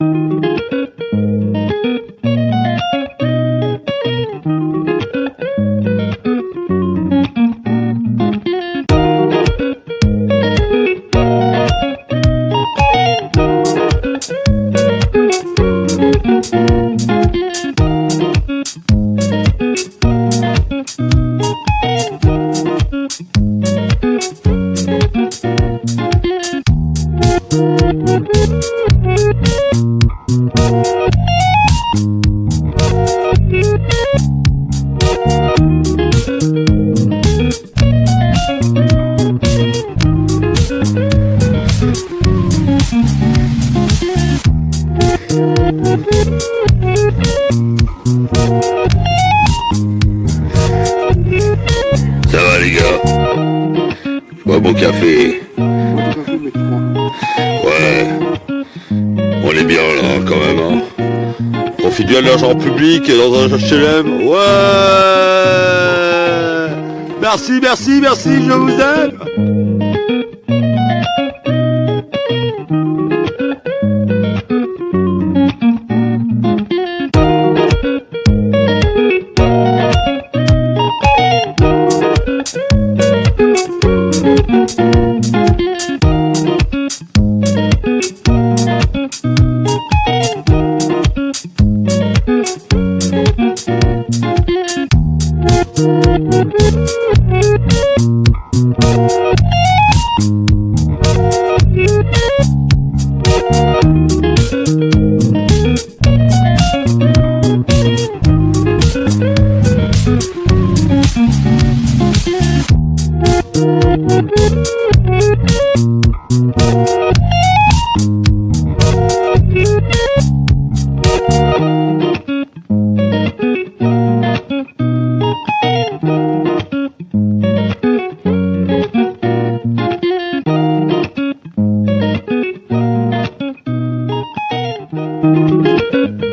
thank you. Ça va les gars Bois bon café. Ouais. On est bien là quand même. Hein. Profite bien de l'argent public dans un HLM. Ouais Merci, merci, merci, je vous aime Música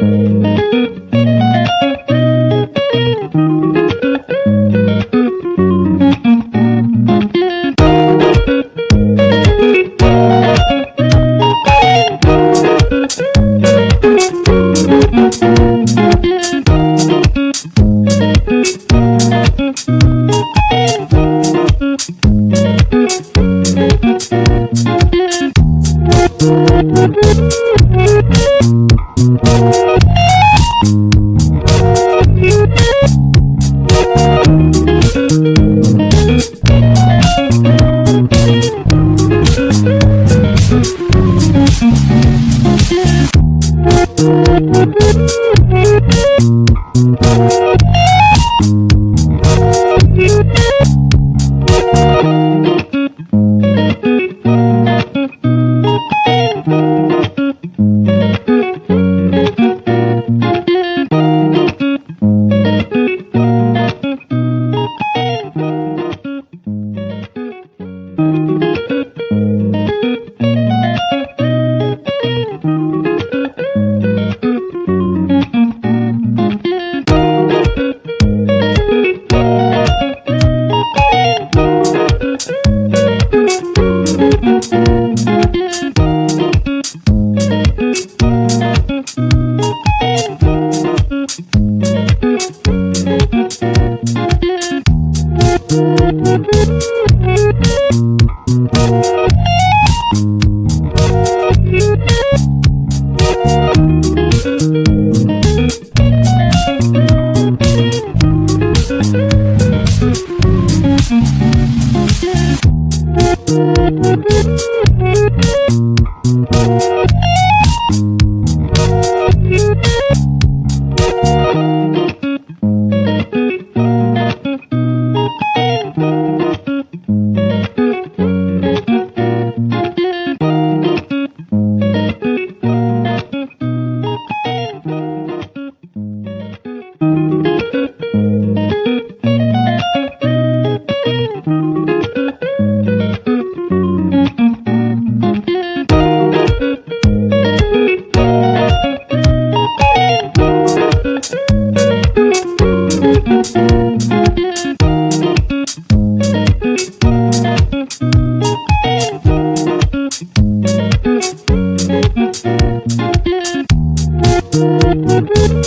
Thank you. Thank you. Thank you.